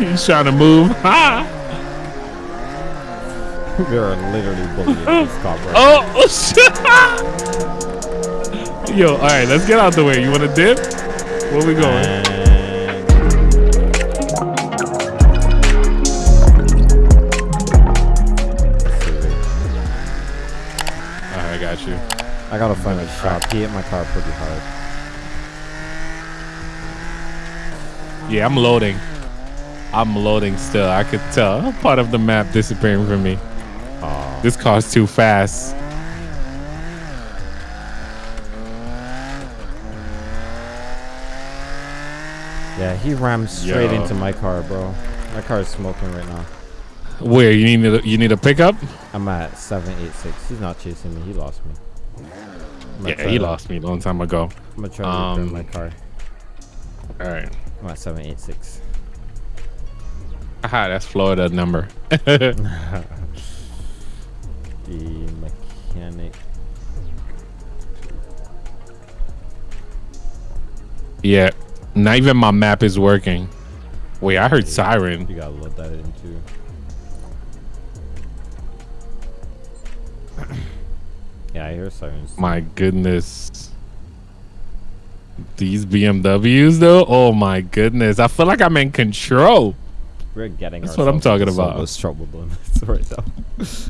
He's trying to move. Ha! They're literally bullying this cop right Oh, oh shit. Yo, all right, let's get out the way. You want to dip? Where we going? And All right, I got you. I gotta find a shop. He hit my car pretty hard. Yeah, I'm loading. I'm loading still. I could tell. Part of the map disappearing from me. Oh, This car's too fast. yeah, he rammed straight Yo. into my car, bro. My car is smoking right now. Where you need a, you need a pickup? I'm at 786. He's not chasing me. He lost me. Yeah, he to- lost me a long time ago. I'm gonna try to return Um, my car. All right. I'm at 786. Aha, that's Florida number. The mechanic. yeah, not even my map is working. Wait, I heard siren. You gotta load that in too. yeah, I hear sirens. My goodness. These BMWs though, oh my goodness. I feel like I'm in control. We're getting. That's what I'm talking about. trouble this right now.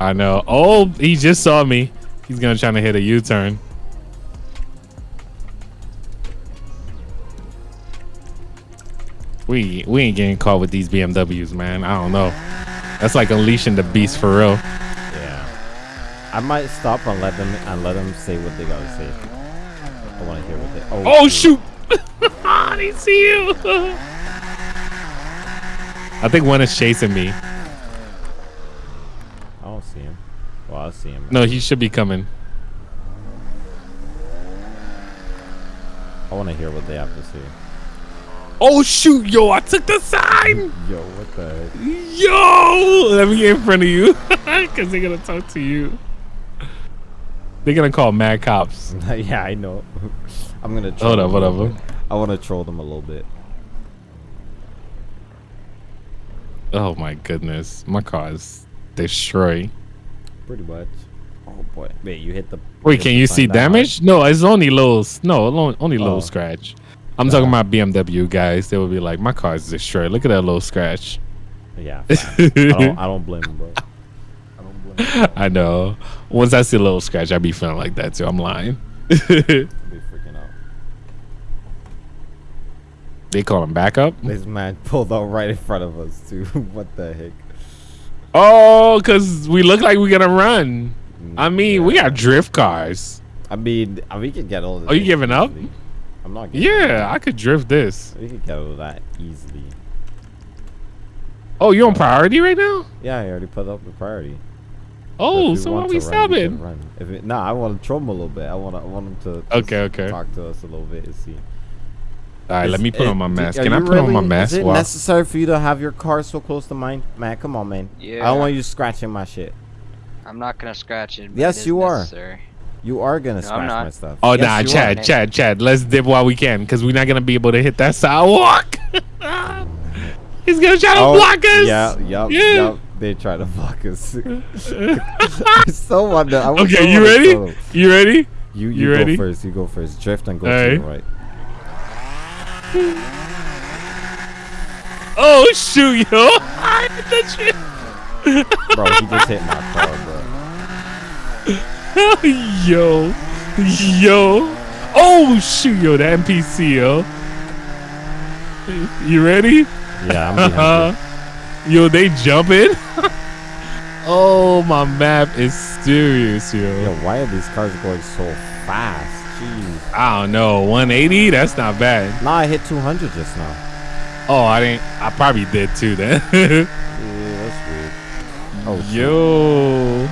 I know. Oh, he just saw me. He's gonna try to hit a U-turn. We we ain't getting caught with these BMWs, man. I don't know. That's like unleashing the beast for real. Yeah. I might stop and let them and let them say what they gotta say. I want to hear what they. Oh, Oh shoot! they see you. I think one is chasing me. I don't see him. Well, I see him. No, he should be coming. I want to hear what they have to say. Oh shoot, yo! I took the sign. Yo, what the? Heck? Yo, let me get in front of you, cause they're gonna talk to you. They're gonna call mad cops. yeah, I know. I'm gonna. troll Hold up, them a hold little up. bit. I want to troll them a little bit. Oh my goodness, my car is destroyed. Pretty much. Oh boy. Wait, you hit the. Wait, can you see damage? No, it's only low. No, only only low Oh. scratch. I'm talking oh. about BMW guys. They would be like, my car is destroyed. Look at that low scratch. Yeah. I don't. I don't blame them, bro. I don't blame him. I know. Once I see a little scratch, I be feeling like that too. I'm lying. I'll be freaking out. They call him backup. This man pulled out right in front of us too. what the heck? Oh, cause we look like we're gonna run. I mean, we got drift cars. I mean, uh, we could get all. Are you giving up? easily. I'm not. Giving Yeah. I could drift this. We could get all that easily. Oh, you on priority right now? Yeah, I already put up the priority. Oh, so why want we can stopping? run. It, nah, I want to troll him a little bit. I want to. I want him to. Okay, okay. Talk to us a little bit and see. All right, let me put it- on my mask. Can I you put on my really- mask? Is it Wow. necessary for you to have your car so close to mine, man? Come on, man. Yeah. I don't want you scratching my shit. I'm not gonna scratch it. but Yes, it is you are. necessary. You are gonna No, scratch my stuff. Oh Yes, nah, Chad, are. Chad, Chad. Let's dip while we can, cause we're not gonna be able to hit that sidewalk. He's gonna try to Oh, block us. Yeah, yup, Yeah. yup. They try to block us. I so wonder. I would so Okay, you ready? troll. You ready? You, you, You go ready? first. You go first. Drift and go All to the right. Oh shoot, yo! I hit that shit. Bro, he just hit my car, bro. yo, yo. Oh shoot, yo, the NPC, yo. You ready? Yeah, I'm behind uh-huh. you. yo, they jumping. oh, my map is serious, yo. Yo, why are these cars going so fast? Jeez. I don't know, 180. That's not bad. Nah, I hit 200 just now. Oh, I didn't. I probably did too then. Yeah, that's weird. Oh, shit. yo.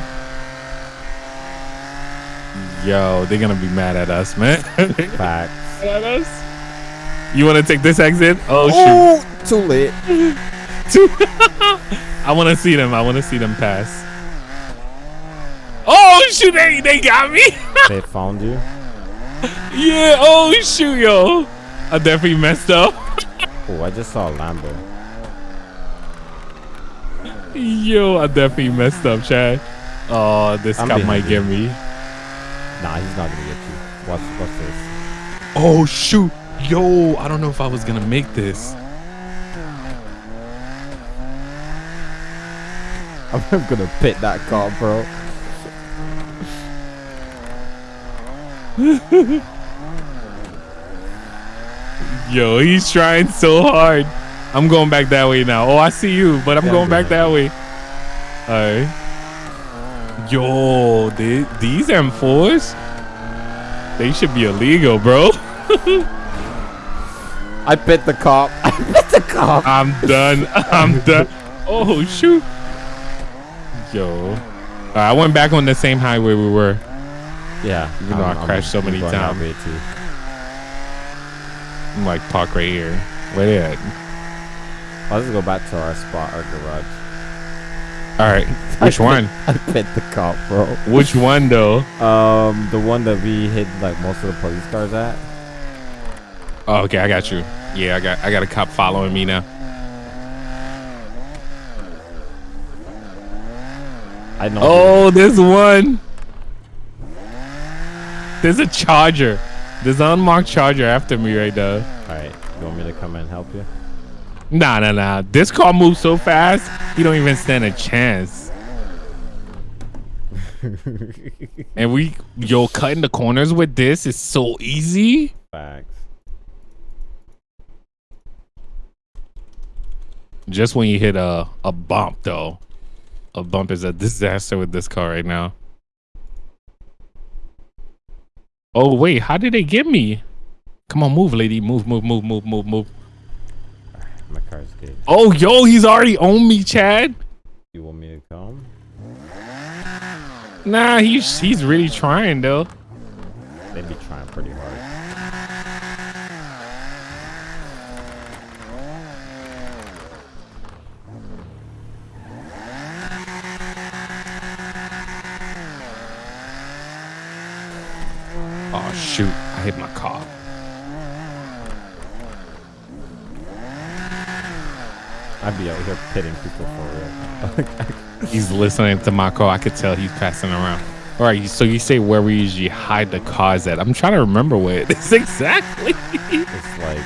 Yo, they're gonna be mad at us, man. Facts. at us. You want to take this exit? Oh, Oh, too late. shoot! I want to see them. I want to see them pass. Oh shoot! They they got me. They found you. Yeah. Oh shoot, yo. I definitely messed up. Oh, I just saw a Lambo. Yo, I definitely messed up, Chad. Oh, this I'm cop might get me. Nah, he's not gonna get you. Watch, watch this. Oh shoot. Yo, I don't know if I was gonna make this. I'm gonna pit that car, bro. Yo, he's trying so hard. I'm going back that way now. Oh, I see you, but I'm Yeah, going back that way. Alright. Yo, the- these M4s, they should be illegal, bro. I bit the cop. I bit the cop. I'm done. I'm done. Oh shoot. Yo. Alright, I went back on the same highway we were. Yeah. Even though I crashed so many times. I'm like park right here. Where they at? I'll just go back to our spot, our garage. Alright. Which one? I pit the cop, bro. Which one though? Um, the one that we hit, like most of the police cars at. Oh, okay, I got you. Yeah, I got I got a cop following me now. I know. Oh, there's one. There's a charger. There's an unmarked charger after me right now. All right. You want me to come and help you? Nah, nah, nah. This car moves so fast, you don't even stand a chance. And we, yo, cutting the corners with this is so easy. Facts. Just when you hit a, a bump, though. A bump is a disaster with this car right now. Oh, wait. How did they get me? Come on, move, lady. Move, move, move, move, move, move. My car's good. Oh, yo, he's already on me, Chad. You want me to come? Nah, he's he's really trying though. They be trying pretty hard. Oh shoot, I hit my car. I'd be out here pitting people for real. He's listening to my car. I could tell he's passing around. All right, so you say where we usually hide the cars at? I'm trying to remember where it is exactly. it's like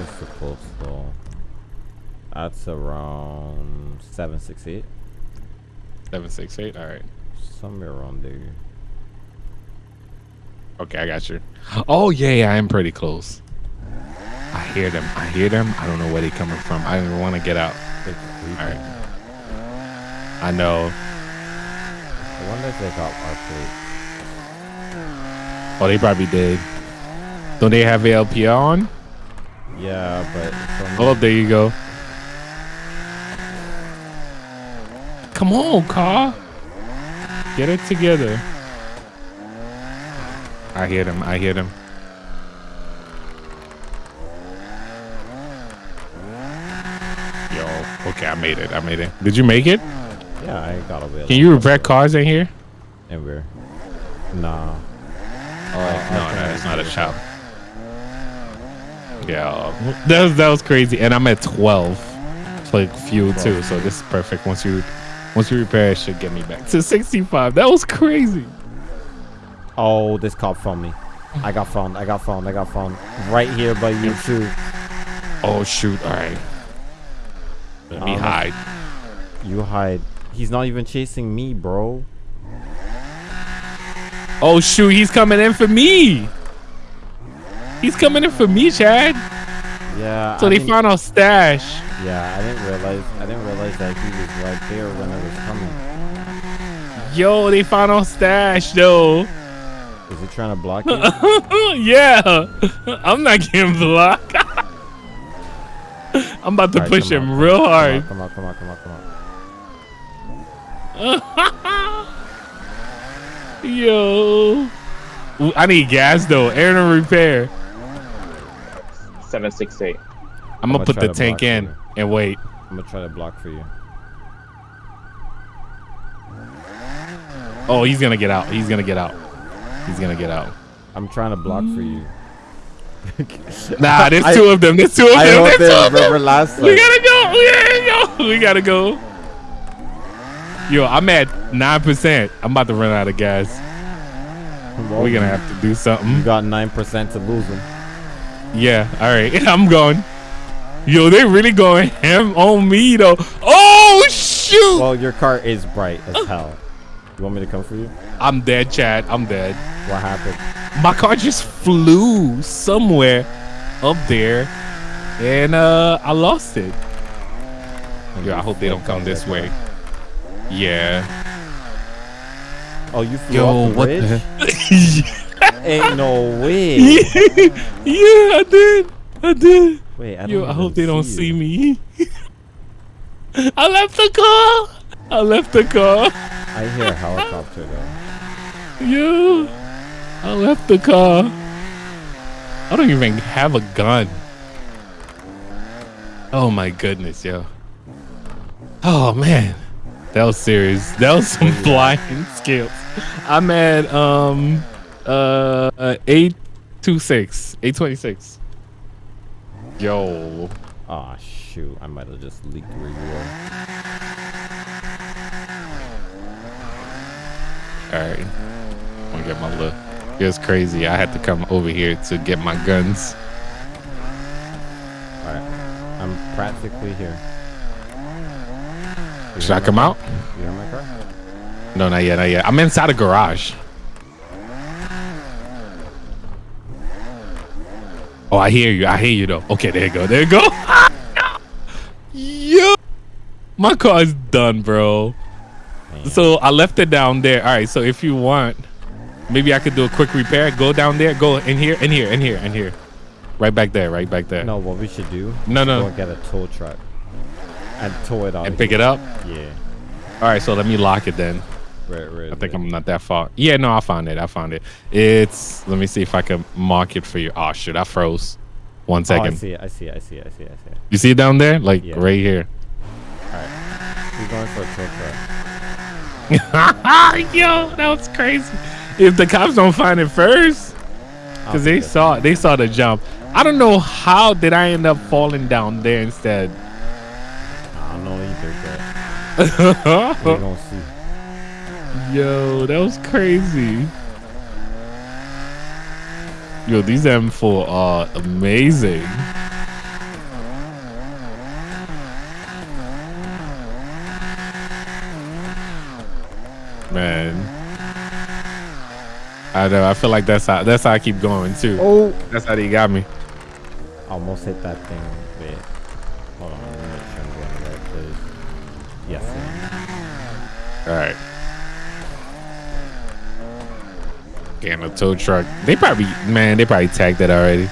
it's the though. That's around seven six eight. Seven six eight. All right. Somewhere around there. Okay, I got you. Oh yeah, yeah, I am pretty close. I hear them. I hear them. I don't know where they're coming from. I don't even want to get out. All right. I know. I wonder if they got our plate. Oh, they probably did. Don't they have ALPR on? Yeah, but Oh, there you go. Come on, car. Get it together. I hear them. I hear them. Yo, okay, I made it. I made it. Did you make it? yeah, I got away. Can you repair cars in here? We're nah. Oh, no, no, it's not a shop. Yeah, that was, that was crazy. And I'm at 12 like fuel too, so this is perfect. Once you once you repair, it should get me back to 65. That was crazy. Oh, this cop found me. I got found. I got found. I got found. Right here by you too. Oh shoot! All right, let me Um, hide. You hide. He's not even chasing me, bro. Oh shoot! He's coming in for me. He's coming in for me, Chad. Yeah. So I they found our stash. Yeah, I didn't realize. I didn't realize that he was right there when I was coming. Yo, they found our stash though. Is he trying to block you? yeah, I'm not getting blocked. I'm about to Alright, push him on, real come on, hard. Come on, come on, come on, come on. Yo, Ooh, I need gas though. Air and repair. Seven six eight. I'm gonna I'ma put the to tank in you. and wait. I'm gonna try to block for you. Oh, he's gonna get out. He's gonna get out. He's gonna get out. I'm trying to block for you. Nah, there's I- two of them. There's two of I them. hope There's two of them. last We gotta go. We gotta go. We gotta go. Yo, I'm at nine percent. I'm about to run out of gas. Well, We're gonna have to do something. You got nine percent to lose them. Yeah. All right. I'm going. Yo, they really going ham on me though. Oh shoot! Well, your car is bright as hell. You want me to come for you? I'm dead, Chad. I'm dead. What happened? My car just flew somewhere up there, and uh, I lost it. Yo, I hope they don't come this way. Yeah. Oh, you flew Yo, off the what bridge? the? Ain't no way. yeah, I did. I did. Wait, I don't Yo, I hope they don't you. see me. I left the car. I left the car. I hear a helicopter though. Yo, I left the car. I don't even have a gun. Oh my goodness, yo. Oh man, that was serious. That was some flying skills. I'm at um uh eight two six eight twenty six. Yo, Oh shoot, I might have just leaked where you were. All right. I'm gonna get my look. It was crazy. I had to come over here to get my guns. Alright. I'm practically here. You Should I come car? out? You hear my car? No, not yet, not yet. I'm inside a garage. Oh, I hear you. I hear you though. Okay, there you go. There you go. Yo, my car is done, bro. Man. So I left it down there. All right. So if you want, maybe I could do a quick repair. Go down there. Go in here. In here. In here. In here. Right back there. Right back there. No, what we should do? No, no. Go get a tow truck and tow it out. And pick it up. Yeah. All right. So let me lock it then. Right, right. I think I'm not that far. Yeah, no, I found it. I found it. It's. Let me see if I can mark it for you. Oh shit, I froze. One Oh, I see it. I see it. I see it. I see it. I see it. you see it down there? Like Yeah. right here. All right. We're going for a tow truck. Yo, that was crazy. If the cops don't find it first, because they saw they saw the jump. I don't know how did I end up falling down there instead. I don't know either, but we're gonna see. Yo, that was crazy. Yo, these M4 are amazing. Man. I know, I feel like that's how that's how I keep going too. Oh! That's how they got me. Almost hit that thing. Wait. Hold on. Let me make sure I'm going the right place. Yes. Alright. Getting a tow truck. They probably man, they probably tagged that already.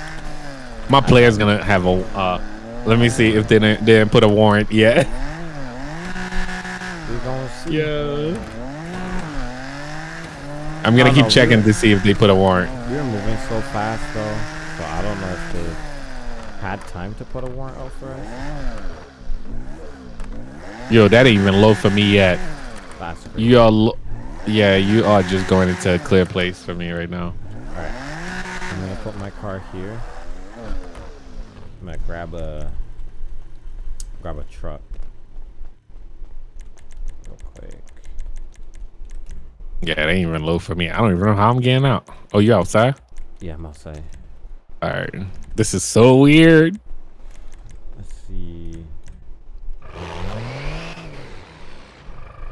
My player's gonna have a uh let me see if they didn't, they didn't put a warrant yet. We're gonna see. Yeah. I'm gonna keep no, checking to see if they put a warrant. We were moving so fast though, so I don't know if they had time to put a warrant out for us. Yo, that ain't even low for me yet. That's. You are lo- yeah, you are just going into a clear place for me right now. Alright. I'm gonna put my car here. I'm gonna grab a grab a truck. Real quick. Yeah, that ain't even low for me. I don't even know how I'm getting out. Oh, you outside? Yeah, I'm outside. Alright. This is so weird. Let's see.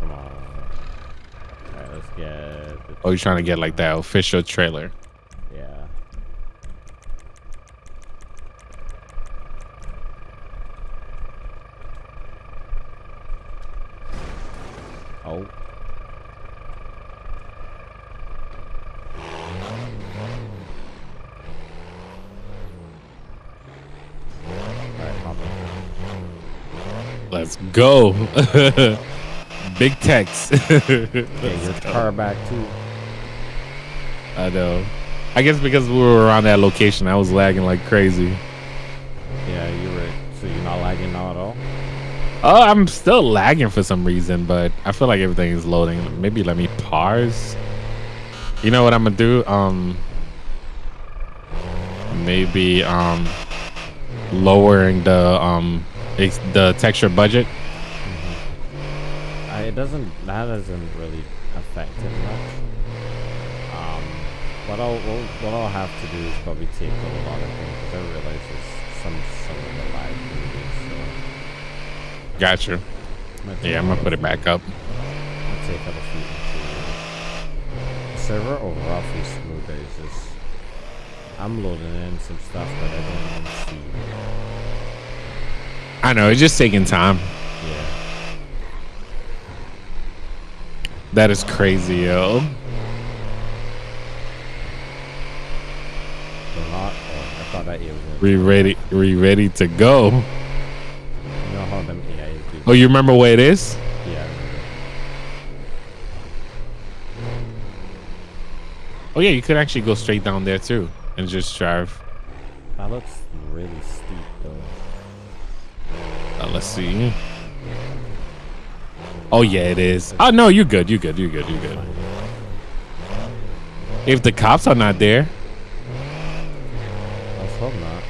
Come on. Alright, let's get Oh, you're trying to get like that official trailer. yeah. Oh. Alright, hop in. Let's go. Big text. Get your car back too. I know. I guess because we were around that location, I was lagging like crazy. Yeah, you're right. So you're not lagging now at all? Oh, I'm still lagging for some reason, but I feel like everything is loading. Maybe let me pause. You know what I'm gonna do? Um, maybe um, lowering the um, the texture budget. Doesn't. That doesn't really affect it much. Um, what I'll what, what I'll have to do is probably take a lot of things because I realize there's some some of the live movies. So Gotcha. I'm gonna take Yeah, I'm gonna put it back up. Gonna take out a few. The server overall feels smoother. It's just I'm loading in some stuff that I don't even see. I know it's just taking time. Yeah. That is crazy, yo. Oh, I thought that it was. gonna- We ready? We ready to go? You know how them AIs do. Oh, you remember where it is? Yeah. I remember. Oh yeah, you could actually go straight down there too and just drive. That looks really steep though. Uh, let's see. Oh yeah, it is. Oh no, you're good. You're good. You're good. You're good. If the cops are not there, Let's hope not.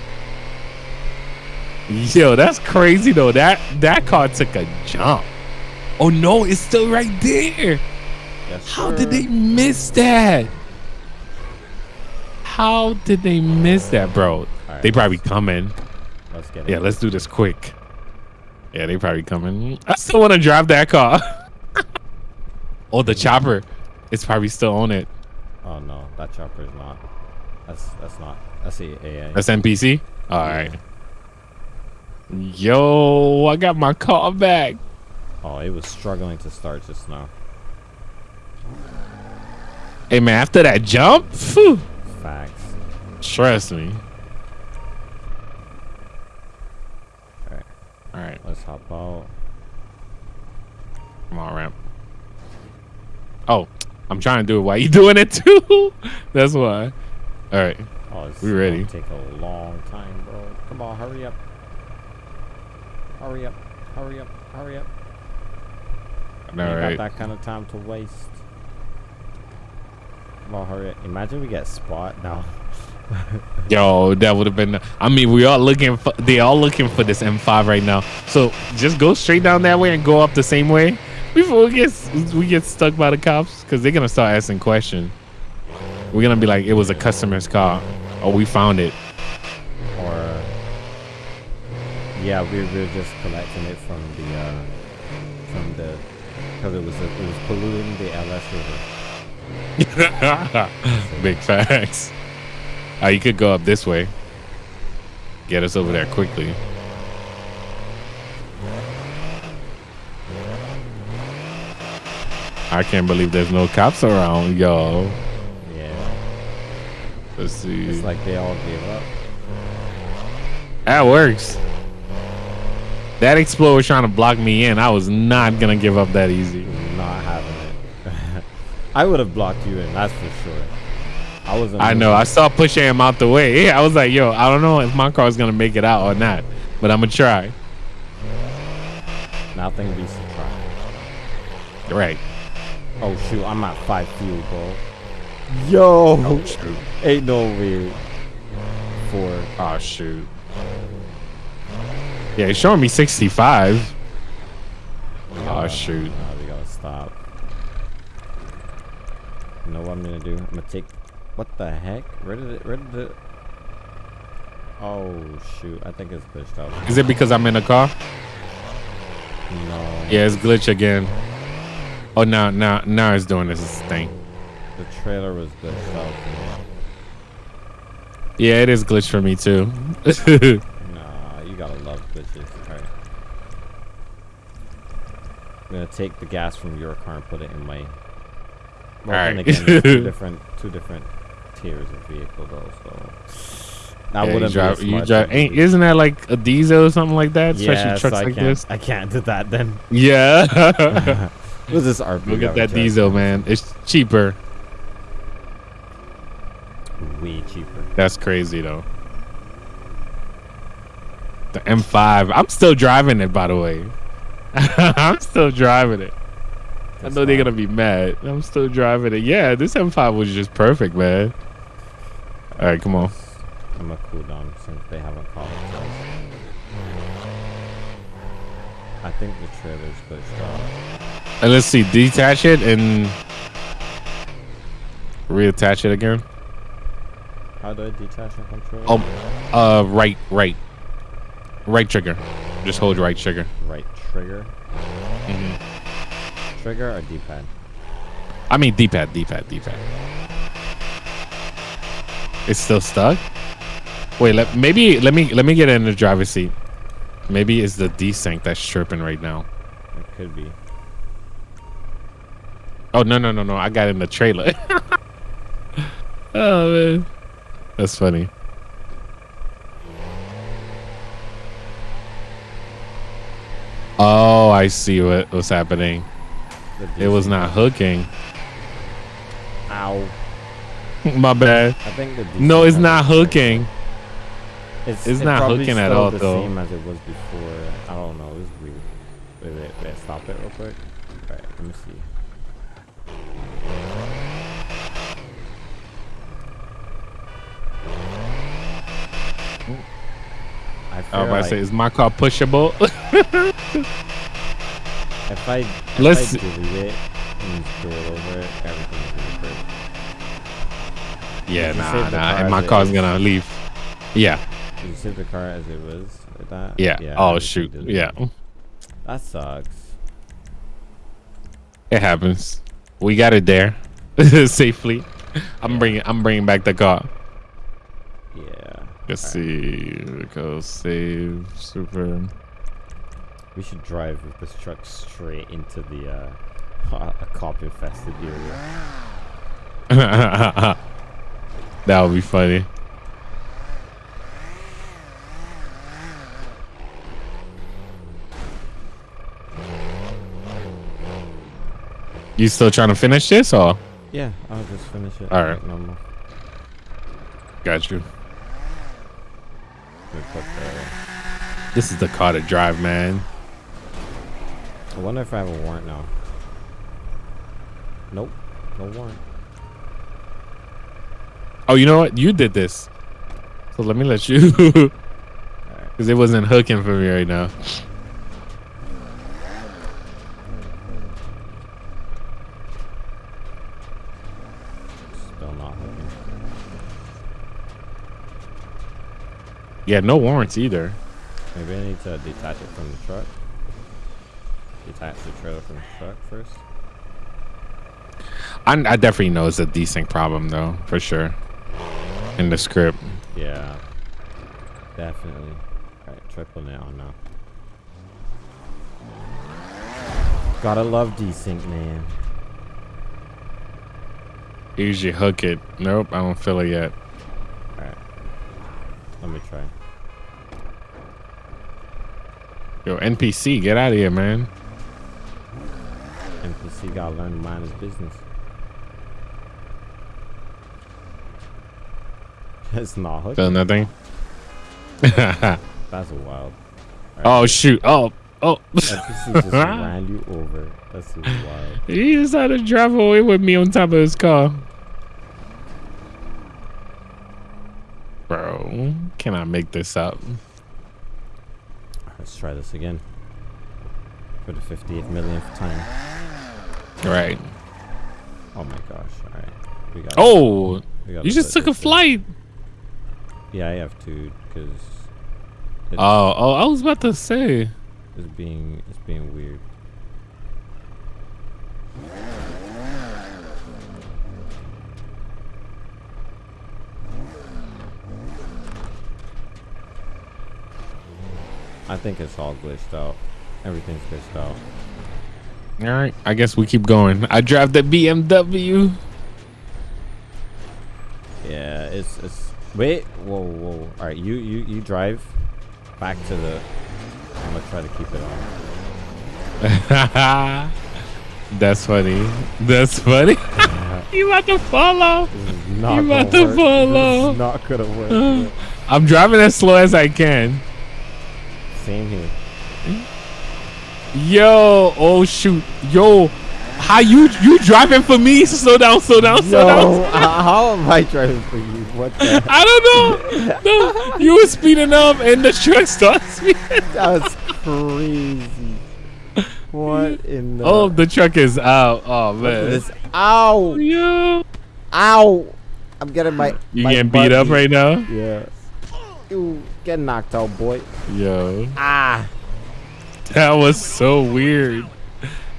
yo, that's crazy though. That that car took a jump. Oh no, it's still right there. Yes, How did they miss that? How did they miss that, bro? Alright, They probably coming. Let's get it. Yeah, let's do this quick. Yeah, they probably coming. I still want to drive that car. oh, the chopper. It's probably still on it. Oh no, that chopper is not. That's that's not. That's AI. That's NPC. All right. Yo, I got my car back. oh, it was struggling to start just now. Hey man, after that jump, phew, Facts. trust me. Alright, All right, let's hop out. come on, ramp. Oh, I'm trying to do it while you doing it too. That's why. All right. Oh, it's We ready. gonna Take a long time, bro. Come on, hurry up. Hurry up. Hurry up. Hurry up. All Ain't right. got that kind of time to waste. Come on, hurry up. Imagine we get spot now. Yo, that would have been. I mean, we are looking for. They are looking for this M5 right now. So just go straight down that way and go up the same way before we get we get stuck by the cops because they're gonna start asking questions. We're gonna be like, it was a customer's car, or we found it. or yeah, we we're just collecting it from the uh, from the because it was it was polluting the LS River. Big facts. Uh, you could go up this way. Get us over there quickly. I can't believe there's no cops around, yo. Yeah, Let's see. it's like they all gave up. That works. That explorer was trying to block me in. I was not gonna give up that easy. Not having it. I would have blocked you in, that's for sure. I wasn't. I know. I saw pushing him out the way. Yeah, I was like, yo, I don't know if my car's gonna make it out or not, but I'm gonna try. Nothing be surprised. Right. Oh shoot, I'm at five fuel, bro. Yo, Oh shoot. ain't no way. Four. Oh shoot. Yeah, it's showing me 65. We Oh shoot. Nah, we gotta stop. You know what I'm gonna do? I'm gonna take. What the heck? Where did it? Where did it? Oh shoot! I think it's glitched out. Is it because I'm in a car? No. Yeah, it's glitch again. Oh, now, now, now it's doing this thing. The trailer was glitched out. Yeah, it is glitch for me too. Nah, you gotta love glitches. Alright. I'm gonna take the gas from your car and put it in my. Well, Alright. again, two different, two different tiers a vehicle though. So I Yeah, wouldn't drive, You drive ain't, isn't that like a diesel or something like that? Especially Yeah, trucks so I like can't, this. I can't do that then. Yeah. What's this RP? Look at that arbitrage? diesel, man. It's cheaper. Way cheaper. That's crazy though. The M5. I'm still driving it, by the way. I'm still driving it. I That's know they're gonna be mad. I'm still driving it. Yeah, this M5 was just perfect, man. All right, come on. I'm gonna cool down since they haven't called us. I think the trailer's glitched out. And let's see, detach it and reattach it again. How do I detach a controller? Oh, uh, right, right, right trigger. Just hold right trigger. Right trigger. hmm Trigger or D-pad? I mean D-pad, D-pad, D-pad. It's still stuck. Wait, let maybe let me let me get in the driver's seat. Maybe it's the desync that's chirping right now. It could be. Oh no no no no! I got in the trailer. oh man, that's funny. Oh, I see what was happening. It was not hooking. Ow. My bad. I think the No, it's not hooking. It's, It's it not hooking at all, the though. same as it was before. I don't know. It was weird. Wait, wait, wait. Stop it real quick. Alright, let me see. I feel I was about like to say, is my car pushable? if I if Let's- I delete it and do it over, break. Yeah, nah, nah. And my car's gonna leave. Yeah, Did you save the car as it was like that? yeah. I oh shoot. Yeah. That sucks. it happens. We got it there safely. I'm Yeah. bringing. I'm bringing back the car. Yeah. Let's Alright. see. Go save super. We should drive with this truck straight into the uh, a cop infested area. that would be funny. You still trying to finish this or? Yeah, I'll just finish it. Alright. like normal. Got you. We put the- This is the car to drive, man. I wonder if I have a warrant now. Nope, no warrant. Oh, you know what? You did this. So let me let you. Because it wasn't hooking for me right now. Still not hooking. Yeah, no warrants either. Maybe I need to detach it from the truck. Detach the trailer from the truck first. I, I definitely know it's a desync problem, though, for sure. In the script. Yeah. Definitely. Alright, triple it on now. Gotta love desync, man. Usually hook it. Nope, I don't feel it yet. Alright. Let me try. Yo, NPC, get out of here, man. NPC gotta learn to mind his business. It's not. Feel nothing? That's wild. oh, shoot. Oh, oh. Just ran you over. That's wild. he decided to drive away with me on top of his car. Bro, can I make this up? Let's try this again. For the 58th millionth time. Right. Oh my gosh. Alright. We got Oh, we gotta you just took a flight! in. Yeah, I have to because Oh, oh, I was about to say. it's being it's being weird. I think it's all glitched out. Everything's glitched out. All right, I guess we keep going. I drive the BMW. Yeah, it's it's wait, whoa, whoa. All right, you you you drive back to the. I'm gonna try to keep it on. That's funny. That's funny. you about to follow? Not You about to work. follow. Not gonna work. I'm driving as slow as I can. Same here. Yo, oh shoot, yo, how you you driving for me? Slow down, slow down, slow down. how how am I driving for you? What the? I don't know. No, you were speeding up and the truck starts speeding. was crazy. What in the? Oh, the truck is out. Oh man. this. Ow! Yo. Ow! I'm getting my. You my getting beat up right now? Yeah. You get knocked out, boy. Yo. Ah! That was so weird.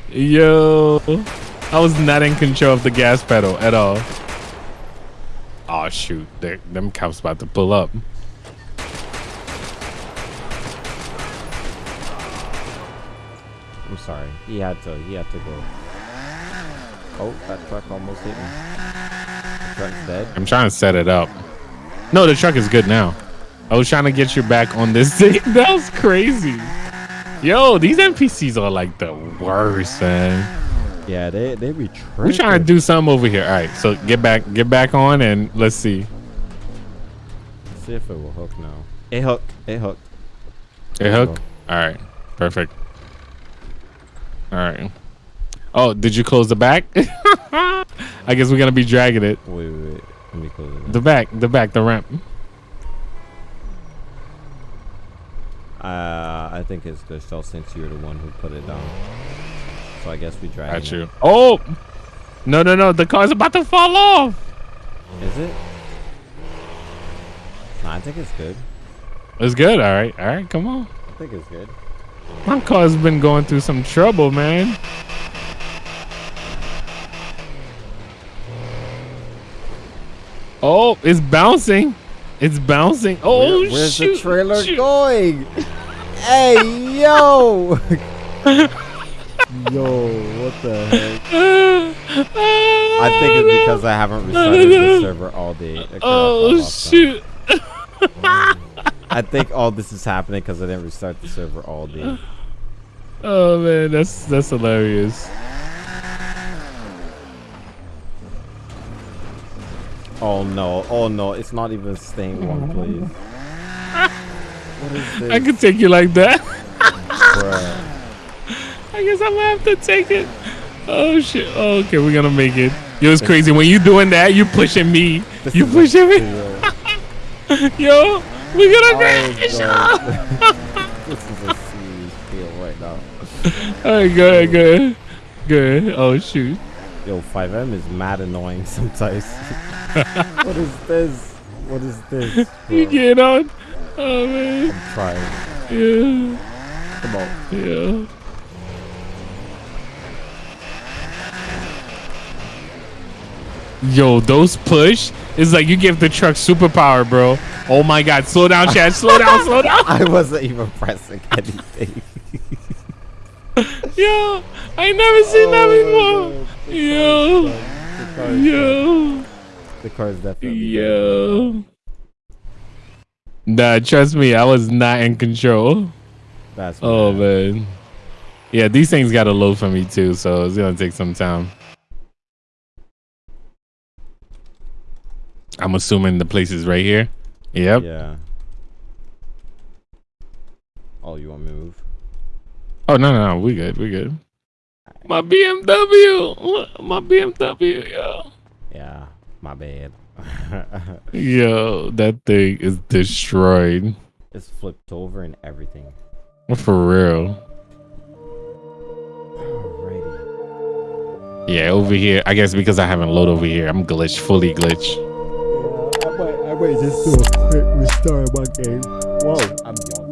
Yo. I was not in control of the gas pedal at all. Oh shoot. They, them cops about to pull up. I'm sorry. He had to. He had to go. Oh, that truck almost hit me. The truck's dead. I'm trying to set it up. No, the truck is good now. I was trying to get you back on this thing. That was crazy. Yo, these NPCs are like the worst, man. Yeah, they they be tripping. We're trying to do something over here. All right, so get back, get back on, and let's see. See if it will hook now. It hook. It hook. Hey, hook. All right, perfect. All right. Oh, did you close the back? I guess we're gonna be dragging it. Wait, wait, wait. Let me close it. The back, the back, the ramp. Uh, I think it's good, so since you're the one who put it down. So I guess we drag Got it. you. Oh, no, no, no! The car's about to fall off. Is it? Nah, I think it's good. It's good. All right, all right. Come on. I think it's good. My car's been going through some trouble, man. Oh, it's bouncing. It's bouncing. Oh, Where- where's shoot, the trailer shoot. going? hey, yo! yo, what the heck? I think it's because I haven't restarted the server all day. It kinda oh, fell Oh shoot! I think all this is happening because I didn't restart the server all day. Oh man, that's that's hilarious. Oh no, oh no, it's not even staying one place. What is this? I could take you like that. I guess I'm gonna have to take it. Oh shit. Oh, okay, we're gonna make it. Yo, it's crazy when you doing that. You pushing me. This You pushing me. Yo, we're gonna Oh, crash. God. this is a serious deal right now. All right, good, good, good. Oh shoot. Yo, FiveM is mad annoying sometimes. what is this? What is this? You bro? get on. Oh man. I'm trying. Yeah. Come on. Yeah. Yo, those push is like you give the truck superpower, bro. Oh my god, slow down, Chad. Slow down, slow down. I wasn't even pressing anything. Yo, I never seen that Oh, before. Yo, The car is yo, The car is definitely. yo. Nah, trust me, I was not in control. That's Oh man. Yeah, these things gotta load for me too, so it's gonna take some time. I'm assuming the place is right here. Yep. Yeah. Oh, you want me to move? Oh no, no, no, we good, we good. My BMW, my BMW, yo, Yeah, my bad. yo, that thing is destroyed it's flipped over and everything. for real. Alrighty. Yeah, over here. I guess because I haven't loaded over here, I'm glitched, fully glitch. Might just do a quick restart of my game. Whoa, I'm yawning.